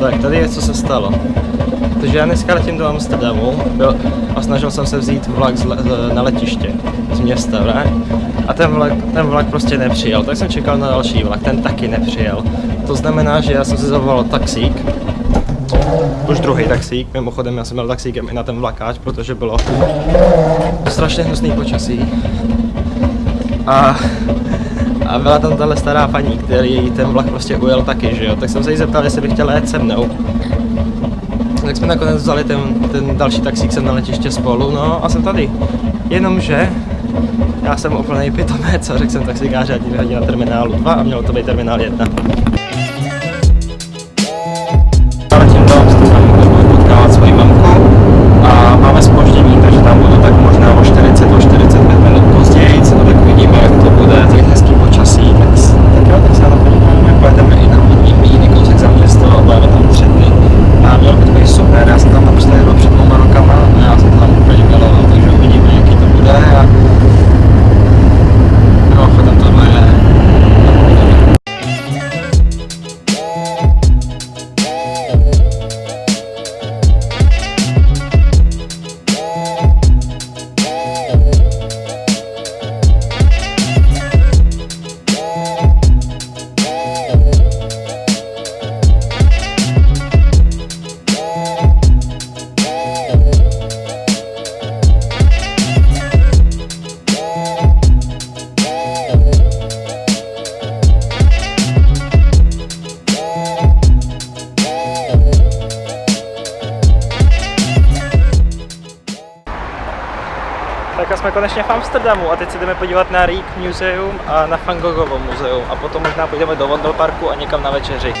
Tak, tady je, co se stalo. Takže já dneska letím do Amsterdamu byl, a snažil jsem se vzít vlak z, z, na letiště z města, ne? A ten vlak, ten vlak prostě nepřijel, tak jsem čekal na další vlak, ten taky nepřijel. To znamená, že já jsem si zavolal taxík, už druhý taxík, mimochodem já jsem měl taxíkem i na ten vlakáč, protože bylo strašně hnusný počasí. A, a byla tam tahle stará paní, který ten vlak prostě ujel taky, že jo, tak jsem se jí zeptal, jestli by chtěla jet se mnou. Tak jsme nakonec vzali ten, ten další taxík sem na letiště spolu, no a jsem tady. Jenomže já jsem úplný pitomec a řekl jsem taxikáři, ať mě na terminálu 2 a mělo to být terminál 1. Tak a jsme konečně v Amsterdamu a teď se jdeme podívat na Rík Museum a na Van muzeum a potom možná půjdeme do Vondel Parku a někam na večeři.